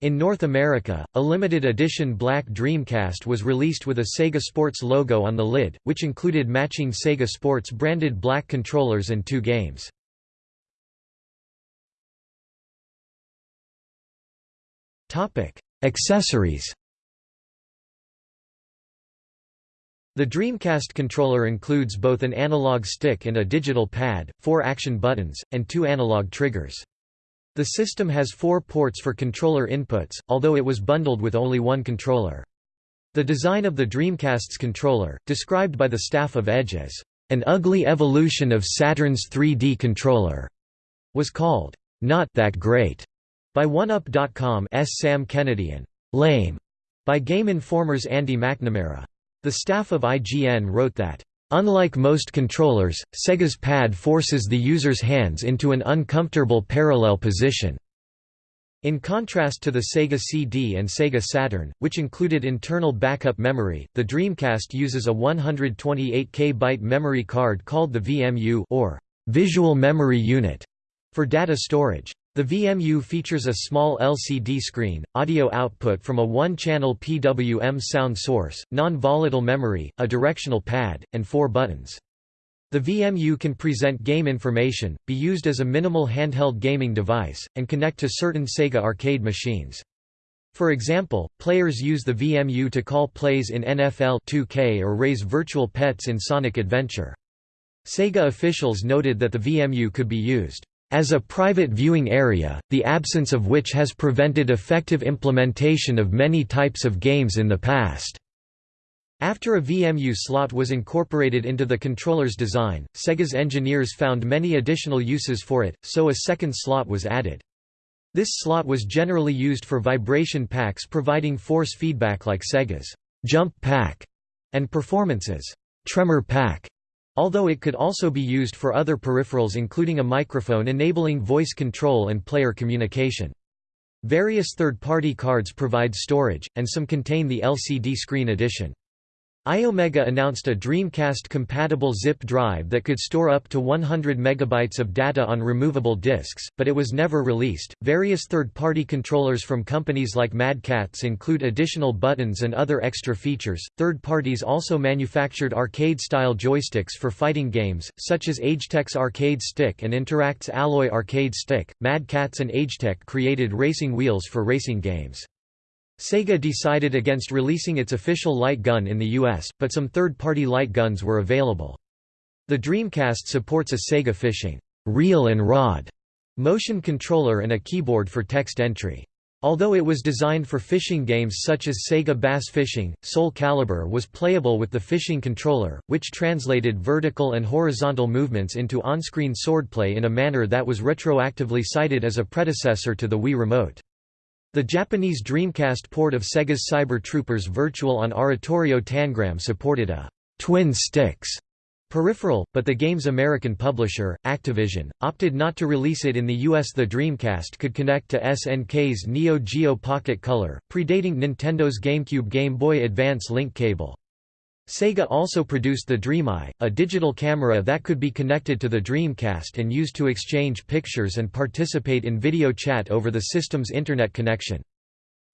In North America, a limited edition black Dreamcast was released with a Sega Sports logo on the lid, which included matching Sega Sports branded black controllers and two games. Accessories The Dreamcast controller includes both an analog stick and a digital pad, four action buttons, and two analog triggers. The system has four ports for controller inputs, although it was bundled with only one controller. The design of the Dreamcast's controller, described by the staff of Edge as, "...an ugly evolution of Saturn's 3D controller," was called, "...not that great," by OneUp.com's Sam Kennedy and "...lame," by Game Informer's Andy McNamara. The staff of IGN wrote that, Unlike most controllers, Sega's pad forces the user's hands into an uncomfortable parallel position. In contrast to the Sega CD and Sega Saturn, which included internal backup memory, the Dreamcast uses a 128K byte memory card called the VMU or Visual Memory Unit for data storage. The VMU features a small LCD screen, audio output from a one-channel PWM sound source, non-volatile memory, a directional pad, and four buttons. The VMU can present game information, be used as a minimal handheld gaming device, and connect to certain Sega arcade machines. For example, players use the VMU to call plays in NFL 2K or raise virtual pets in Sonic Adventure. Sega officials noted that the VMU could be used as a private viewing area, the absence of which has prevented effective implementation of many types of games in the past. After a VMU slot was incorporated into the controller's design, Sega's engineers found many additional uses for it, so a second slot was added. This slot was generally used for vibration packs providing force feedback like Sega's Jump Pack and Performance's Tremor Pack although it could also be used for other peripherals including a microphone enabling voice control and player communication. Various third-party cards provide storage, and some contain the LCD screen edition. Iomega announced a Dreamcast-compatible zip drive that could store up to 100 megabytes of data on removable disks, but it was never released. Various third-party controllers from companies like Mad Catz include additional buttons and other extra features. Third parties also manufactured arcade-style joysticks for fighting games, such as Agetec's Arcade Stick and Interact's Alloy Arcade Stick. Mad Catz and Agetec created racing wheels for racing games. Sega decided against releasing its official light gun in the US, but some third-party light guns were available. The Dreamcast supports a Sega fishing reel and rod motion controller and a keyboard for text entry. Although it was designed for fishing games such as Sega Bass Fishing, Soul Calibur was playable with the fishing controller, which translated vertical and horizontal movements into on-screen swordplay in a manner that was retroactively cited as a predecessor to the Wii Remote. The Japanese Dreamcast port of Sega's Cyber Troopers Virtual on Oratorio Tangram supported a twin sticks peripheral, but the game's American publisher, Activision, opted not to release it in the US. The Dreamcast could connect to SNK's Neo Geo Pocket Color, predating Nintendo's GameCube Game Boy Advance link cable. Sega also produced the DreamEye, a digital camera that could be connected to the Dreamcast and used to exchange pictures and participate in video chat over the system's Internet connection.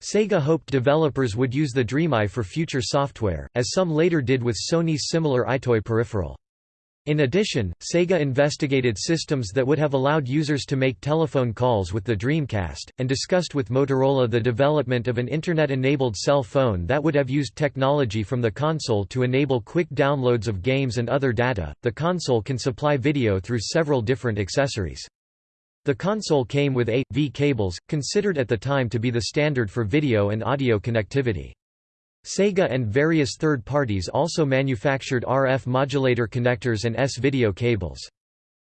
Sega hoped developers would use the DreamEye for future software, as some later did with Sony's similar EyeToy peripheral. In addition, Sega investigated systems that would have allowed users to make telephone calls with the Dreamcast, and discussed with Motorola the development of an Internet-enabled cell phone that would have used technology from the console to enable quick downloads of games and other data. The console can supply video through several different accessories. The console came with A, V cables, considered at the time to be the standard for video and audio connectivity. Sega and various third parties also manufactured RF modulator connectors and S-video cables.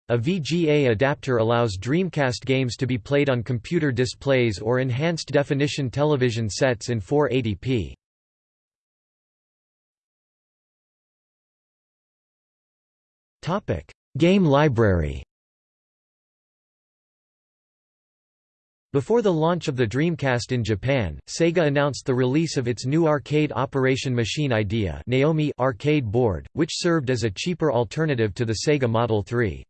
A VGA adapter allows Dreamcast games to be played on computer displays or enhanced definition television sets in 480p. Game library Before the launch of the Dreamcast in Japan, Sega announced the release of its new arcade operation machine idea Naomi arcade board, which served as a cheaper alternative to the Sega Model 3.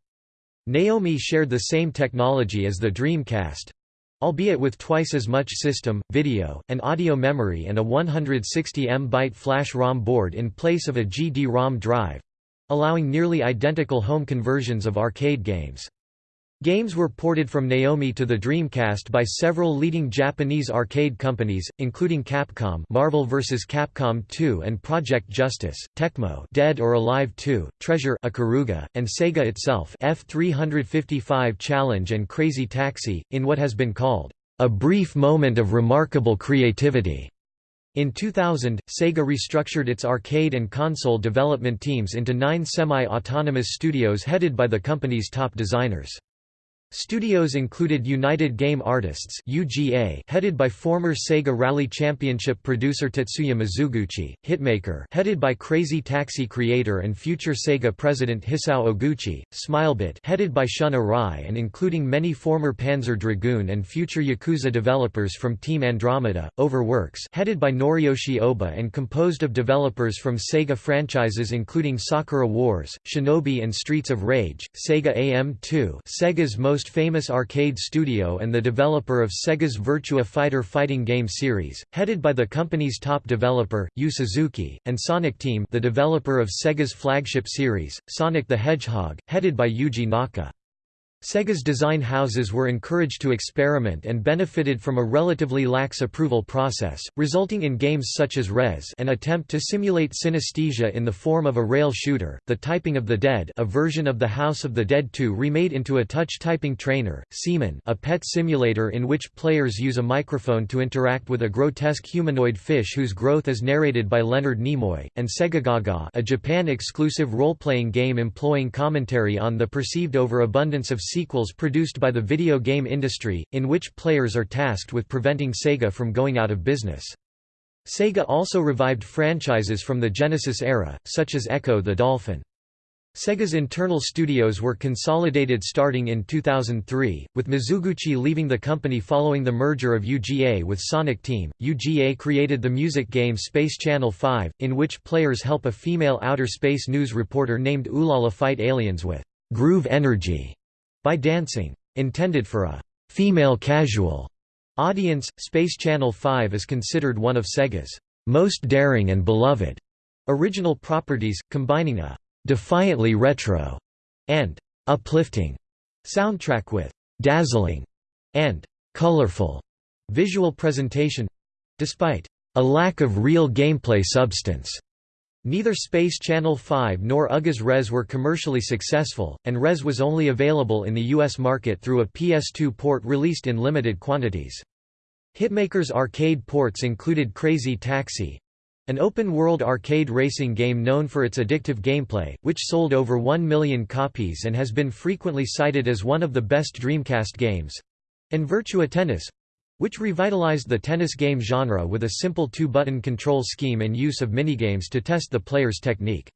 Naomi shared the same technology as the Dreamcast, albeit with twice as much system, video, and audio memory and a 160 M byte flash ROM board in place of a GD-ROM drive, allowing nearly identical home conversions of arcade games. Games were ported from Naomi to the Dreamcast by several leading Japanese arcade companies, including Capcom Marvel vs. Capcom 2 and Project Justice, Tecmo Dead or Alive 2, Treasure Ikaruga, and Sega itself F355 Challenge and Crazy Taxi, in what has been called, "...a brief moment of remarkable creativity." In 2000, Sega restructured its arcade and console development teams into nine semi-autonomous studios headed by the company's top designers. Studios included United Game Artists (UGA), headed by former Sega Rally Championship producer Tetsuya Mizuguchi; Hitmaker, headed by Crazy Taxi creator and future Sega president Hisao Oguchi; Smilebit, headed by Shun Arai and including many former Panzer Dragoon and future Yakuza developers from Team Andromeda; Overworks, headed by Noriyoshi Oba and composed of developers from Sega franchises including Sakura Wars, Shinobi and Streets of Rage; Sega AM2, Sega's most most famous arcade studio and the developer of Sega's Virtua Fighter fighting game series, headed by the company's top developer, Yu Suzuki, and Sonic Team the developer of Sega's flagship series, Sonic the Hedgehog, headed by Yuji Naka. Sega's design houses were encouraged to experiment and benefited from a relatively lax approval process, resulting in games such as Rez an attempt to simulate synesthesia in the form of a rail shooter, The Typing of the Dead a version of the House of the Dead 2 remade into a touch typing trainer, Seaman a pet simulator in which players use a microphone to interact with a grotesque humanoid fish whose growth is narrated by Leonard Nimoy, and Segagaga a Japan-exclusive role-playing game employing commentary on the perceived overabundance of sequels produced by the video game industry, in which players are tasked with preventing Sega from going out of business. Sega also revived franchises from the Genesis era, such as Echo the Dolphin. Sega's internal studios were consolidated starting in 2003, with Mizuguchi leaving the company following the merger of UGA with Sonic Team. UGA created the music game Space Channel 5, in which players help a female outer space news reporter named Ulala fight aliens with groove energy by dancing. Intended for a female casual audience, Space Channel 5 is considered one of Sega's most daring and beloved original properties, combining a defiantly retro and uplifting soundtrack with dazzling and colorful visual presentation despite a lack of real gameplay substance. Neither Space Channel 5 nor UGA's Rez were commercially successful, and Rez was only available in the US market through a PS2 port released in limited quantities. Hitmaker's arcade ports included Crazy Taxi, an open-world arcade racing game known for its addictive gameplay, which sold over 1 million copies and has been frequently cited as one of the best Dreamcast games, and Virtua Tennis, which revitalized the tennis game genre with a simple two-button control scheme and use of minigames to test the player's technique.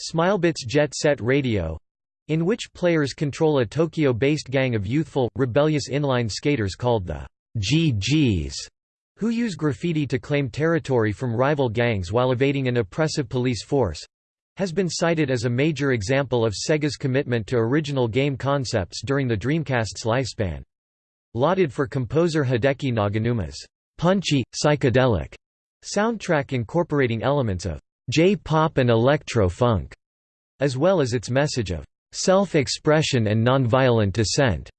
Smilebit's Jet Set Radio in which players control a Tokyo-based gang of youthful, rebellious inline skaters called the GGs, who use graffiti to claim territory from rival gangs while evading an oppressive police force, has been cited as a major example of Sega's commitment to original game concepts during the Dreamcast's lifespan. Lauded for composer Hideki Naganuma's punchy, psychedelic soundtrack incorporating elements of J-pop and electro-funk, as well as its message of self-expression and nonviolent dissent.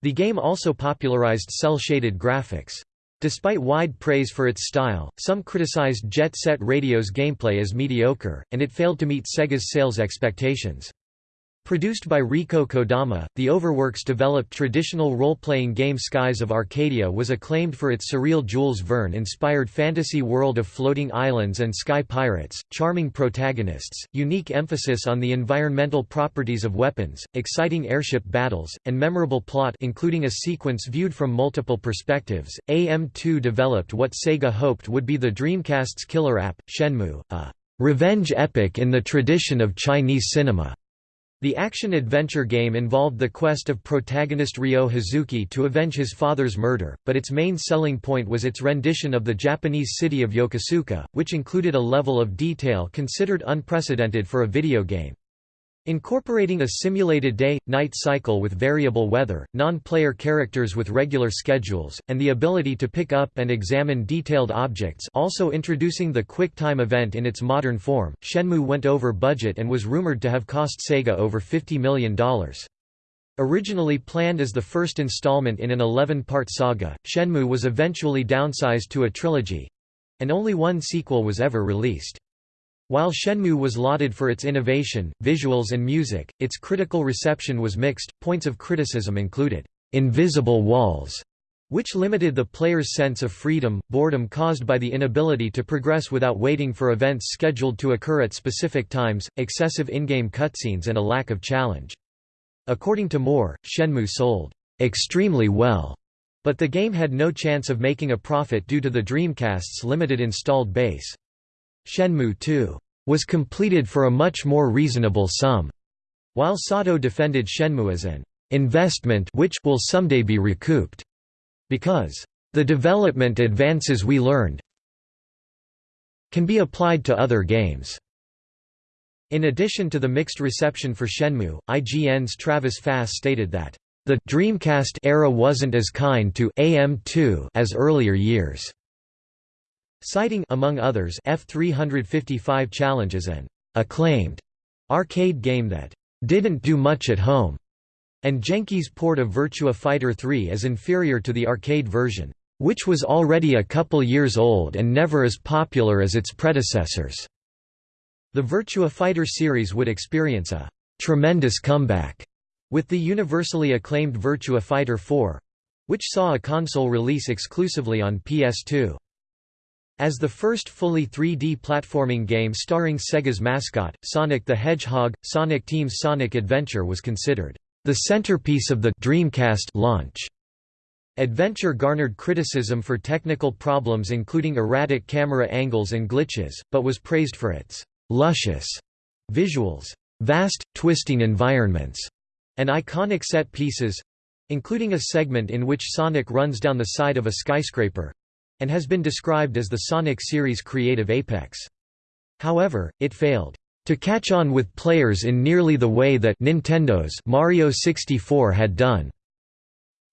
The game also popularized cel-shaded graphics. Despite wide praise for its style, some criticized Jet Set Radio's gameplay as mediocre, and it failed to meet Sega's sales expectations. Produced by Rieko Kodama, the Overworks developed traditional role-playing game Skies of Arcadia was acclaimed for its surreal Jules Verne-inspired fantasy world of floating islands and sky pirates, charming protagonists, unique emphasis on the environmental properties of weapons, exciting airship battles, and memorable plot including a sequence viewed from multiple perspectives. AM2 developed what Sega hoped would be the Dreamcast's killer app, Shenmue, a revenge epic in the tradition of Chinese cinema. The action-adventure game involved the quest of protagonist Ryo Hazuki to avenge his father's murder, but its main selling point was its rendition of the Japanese city of Yokosuka, which included a level of detail considered unprecedented for a video game. Incorporating a simulated day-night cycle with variable weather, non-player characters with regular schedules, and the ability to pick up and examine detailed objects also introducing the Quick Time event in its modern form, Shenmue went over budget and was rumored to have cost Sega over $50 million. Originally planned as the first installment in an 11-part saga, Shenmue was eventually downsized to a trilogy—and only one sequel was ever released. While Shenmue was lauded for its innovation, visuals and music, its critical reception was mixed. Points of criticism included invisible walls, which limited the player's sense of freedom, boredom caused by the inability to progress without waiting for events scheduled to occur at specific times, excessive in-game cutscenes and a lack of challenge. According to Moore, Shenmue sold extremely well, but the game had no chance of making a profit due to the Dreamcast's limited installed base. Shenmue 2 was completed for a much more reasonable sum, while Sato defended Shenmue as an investment which will someday be recouped, because the development advances we learned can be applied to other games. In addition to the mixed reception for Shenmue, IGN's Travis Fass stated that the Dreamcast era wasn't as kind to AM2 as earlier years citing among others F355 Challenge as an acclaimed arcade game that didn't do much at home, and Genki's port of Virtua Fighter 3 as inferior to the arcade version, which was already a couple years old and never as popular as its predecessors. The Virtua Fighter series would experience a tremendous comeback with the universally acclaimed Virtua Fighter 4 which saw a console release exclusively on PS2. As the first fully 3D platforming game starring Sega's mascot, Sonic the Hedgehog, Sonic Team's Sonic Adventure was considered the centerpiece of the Dreamcast launch. Adventure garnered criticism for technical problems including erratic camera angles and glitches, but was praised for its luscious visuals, vast, twisting environments, and iconic set pieces—including a segment in which Sonic runs down the side of a skyscraper, and has been described as the Sonic series' creative apex. However, it failed to catch on with players in nearly the way that Nintendo's Mario 64 had done,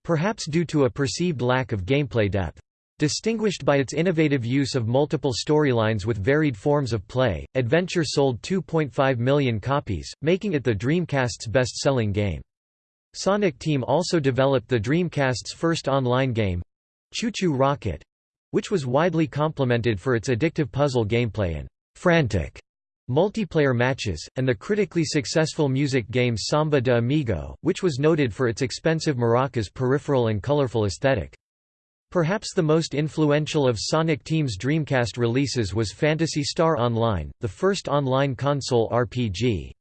perhaps due to a perceived lack of gameplay depth. Distinguished by its innovative use of multiple storylines with varied forms of play, Adventure sold 2.5 million copies, making it the Dreamcast's best-selling game. Sonic Team also developed the Dreamcast's first online game, ChuChu Rocket, which was widely complimented for its addictive puzzle gameplay and frantic multiplayer matches, and the critically successful music game Samba de Amigo, which was noted for its expensive maracas peripheral and colorful aesthetic. Perhaps the most influential of Sonic Team's Dreamcast releases was Phantasy Star Online, the first online console RPG.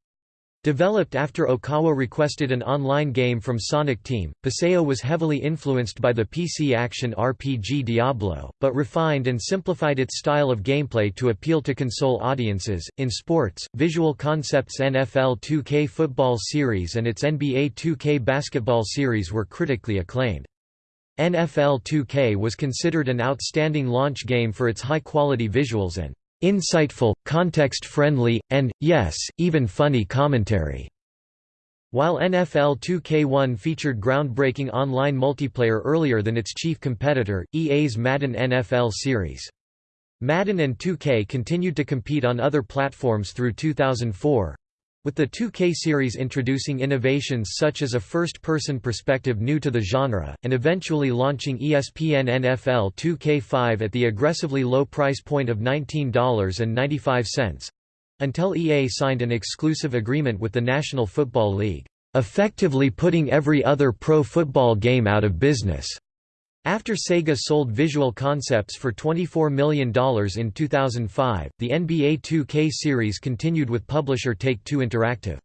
Developed after Okawa requested an online game from Sonic Team, PSO was heavily influenced by the PC action RPG Diablo, but refined and simplified its style of gameplay to appeal to console audiences. In sports, Visual Concepts NFL 2K football series and its NBA 2K basketball series were critically acclaimed. NFL 2K was considered an outstanding launch game for its high-quality visuals and insightful, context-friendly, and, yes, even funny commentary. While NFL 2K1 featured groundbreaking online multiplayer earlier than its chief competitor, EA's Madden NFL series. Madden and 2K continued to compete on other platforms through 2004, with the 2K series introducing innovations such as a first-person perspective new to the genre, and eventually launching ESPN NFL 2K5 at the aggressively low price point of $19.95—until EA signed an exclusive agreement with the National Football League, effectively putting every other pro football game out of business. After Sega sold Visual Concepts for $24 million in 2005, the NBA 2K series continued with publisher Take-Two Interactive.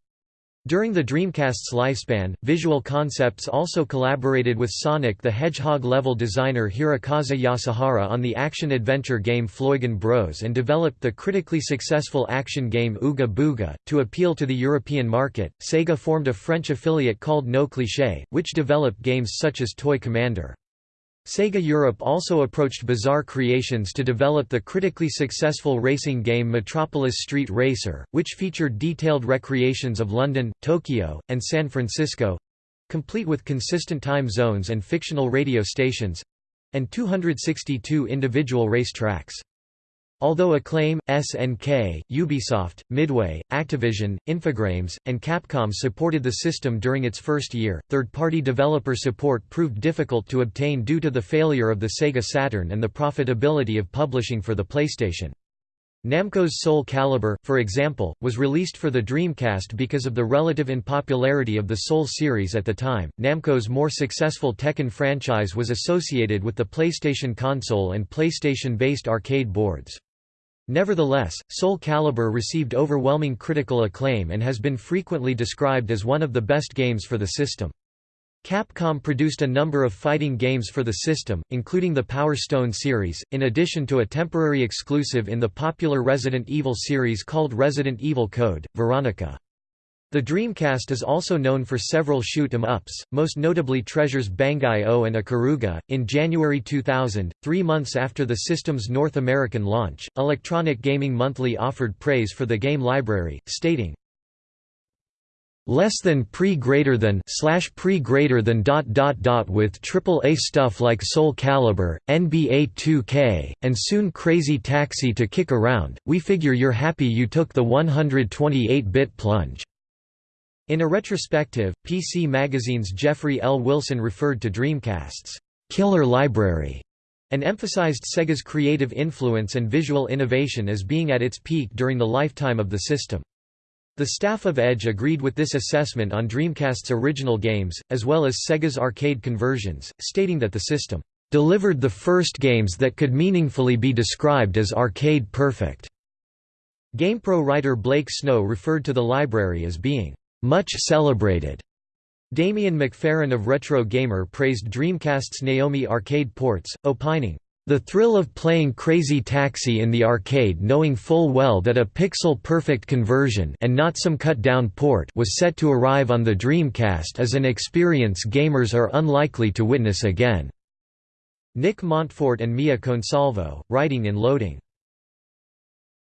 During the Dreamcast's lifespan, Visual Concepts also collaborated with Sonic the Hedgehog level designer Hirokazu Yasuhara on the action-adventure game Floigan Bros and developed the critically successful action game Ooga Booga. To appeal to the European market, Sega formed a French affiliate called No Cliché, which developed games such as Toy Commander. Sega Europe also approached Bizarre Creations to develop the critically successful racing game Metropolis Street Racer, which featured detailed recreations of London, Tokyo, and San Francisco—complete with consistent time zones and fictional radio stations—and 262 individual race tracks. Although Acclaim, SNK, Ubisoft, Midway, Activision, Infogrames, and Capcom supported the system during its first year, third-party developer support proved difficult to obtain due to the failure of the Sega Saturn and the profitability of publishing for the PlayStation. Namco's Soul Calibur, for example, was released for the Dreamcast because of the relative unpopularity of the Soul series at the time. Namco's more successful Tekken franchise was associated with the PlayStation console and PlayStation based arcade boards. Nevertheless, Soul Calibur received overwhelming critical acclaim and has been frequently described as one of the best games for the system. Capcom produced a number of fighting games for the system, including the Power Stone series, in addition to a temporary exclusive in the popular Resident Evil series called Resident Evil Code, Veronica. The Dreamcast is also known for several shoot 'em ups, most notably Treasures Bangai-O and Ikaruga. In January 2000, three months after the system's North American launch, Electronic Gaming Monthly offered praise for the game library, stating, less than pre greater than slash pre greater than dot dot dot with A stuff like Soul Calibur, NBA 2K, and soon Crazy Taxi to kick around. We figure you're happy you took the 128-bit plunge. In a retrospective, PC Magazine's Jeffrey L. Wilson referred to Dreamcast's killer library and emphasized Sega's creative influence and visual innovation as being at its peak during the lifetime of the system. The staff of Edge agreed with this assessment on Dreamcast's original games, as well as Sega's arcade conversions, stating that the system delivered the first games that could meaningfully be described as arcade perfect. GamePro writer Blake Snow referred to the library as being much celebrated. Damien McFerran of Retro Gamer praised Dreamcast's Naomi arcade ports, opining, the thrill of playing Crazy Taxi in the arcade knowing full well that a pixel-perfect conversion and not some cut-down port was set to arrive on the Dreamcast is an experience gamers are unlikely to witness again." Nick Montfort and Mia Consalvo, writing in Loading.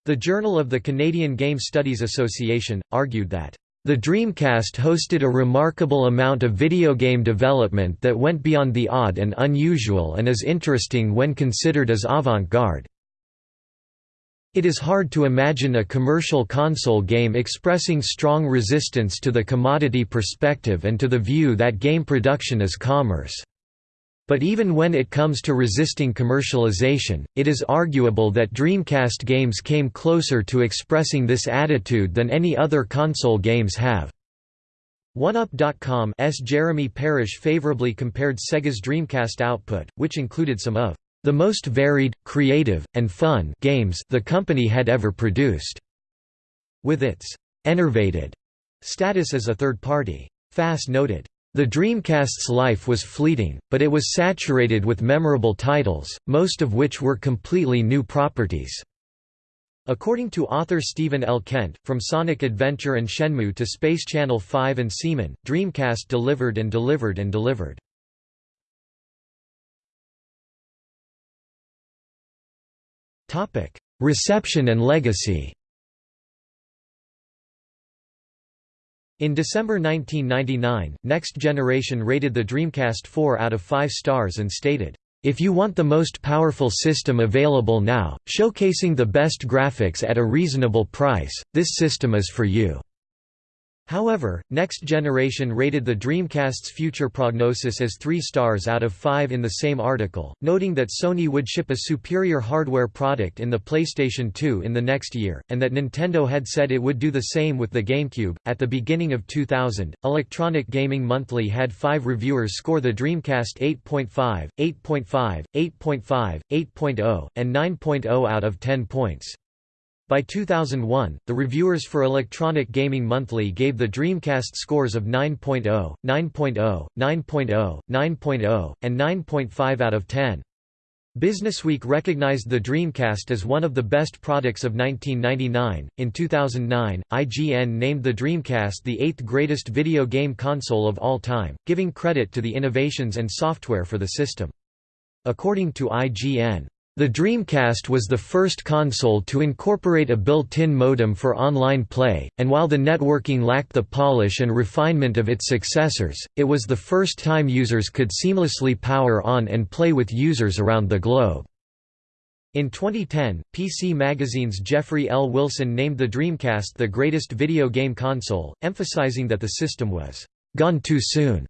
The Journal of the Canadian Game Studies Association, argued that the Dreamcast hosted a remarkable amount of video game development that went beyond the odd and unusual and is interesting when considered as avant-garde. It is hard to imagine a commercial console game expressing strong resistance to the commodity perspective and to the view that game production is commerce. But even when it comes to resisting commercialization, it is arguable that Dreamcast games came closer to expressing this attitude than any other console games have. OneUp.com's Jeremy Parish favorably compared Sega's Dreamcast output, which included some of the most varied, creative, and fun games the company had ever produced, with its enervated status as a third party. Fass noted, the Dreamcast's life was fleeting, but it was saturated with memorable titles, most of which were completely new properties. According to author Stephen L. Kent, from Sonic Adventure and Shenmue to Space Channel 5 and Seaman, Dreamcast delivered and delivered and delivered. Reception and legacy In December 1999, Next Generation rated the Dreamcast 4 out of 5 stars and stated, "...if you want the most powerful system available now, showcasing the best graphics at a reasonable price, this system is for you." However, Next Generation rated the Dreamcast's future prognosis as 3 stars out of 5 in the same article, noting that Sony would ship a superior hardware product in the PlayStation 2 in the next year, and that Nintendo had said it would do the same with the GameCube. At the beginning of 2000, Electronic Gaming Monthly had five reviewers score the Dreamcast 8.5, 8.5, 8.5, 8.0, and 9.0 out of 10 points. By 2001, the reviewers for Electronic Gaming Monthly gave the Dreamcast scores of 9.0, 9.0, 9.0, 9.0, and 9.5 out of 10. Businessweek recognized the Dreamcast as one of the best products of 1999. In 2009, IGN named the Dreamcast the eighth greatest video game console of all time, giving credit to the innovations and software for the system. According to IGN, the Dreamcast was the first console to incorporate a built-in modem for online play, and while the networking lacked the polish and refinement of its successors, it was the first time users could seamlessly power on and play with users around the globe. In 2010, PC Magazine's Jeffrey L. Wilson named the Dreamcast the greatest video game console, emphasizing that the system was «gone too soon».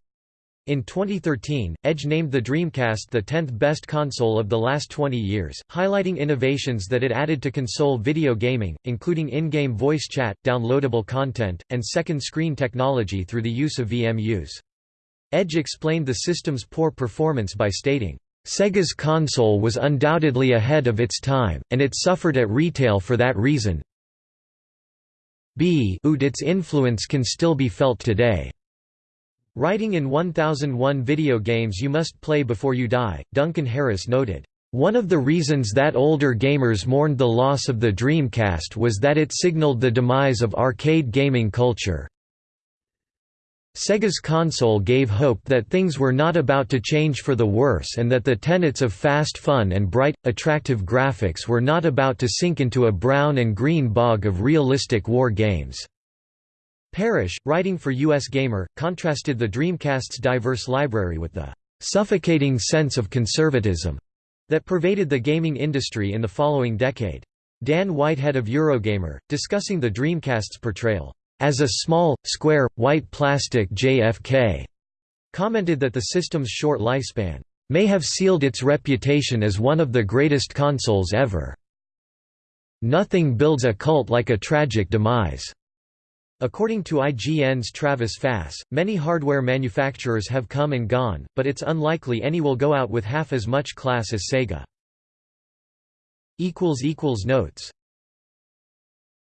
In 2013, Edge named the Dreamcast the 10th best console of the last 20 years, highlighting innovations that it added to console video gaming, including in-game voice chat, downloadable content, and second screen technology through the use of VMUs. Edge explained the system's poor performance by stating, Sega's console was undoubtedly ahead of its time, and it suffered at retail for that reason. B its influence can still be felt today. Writing in 1001 Video Games You Must Play Before You Die, Duncan Harris noted, "...one of the reasons that older gamers mourned the loss of the Dreamcast was that it signaled the demise of arcade gaming culture. Sega's console gave hope that things were not about to change for the worse and that the tenets of fast fun and bright, attractive graphics were not about to sink into a brown and green bog of realistic war games." Parish, writing for US Gamer, contrasted the Dreamcast's diverse library with the "...suffocating sense of conservatism." that pervaded the gaming industry in the following decade. Dan Whitehead of Eurogamer, discussing the Dreamcast's portrayal, "...as a small, square, white plastic JFK," commented that the system's short lifespan, "...may have sealed its reputation as one of the greatest consoles ever." Nothing builds a cult like a tragic demise. According to IGN's Travis Fass, many hardware manufacturers have come and gone, but it's unlikely any will go out with half as much class as Sega. Notes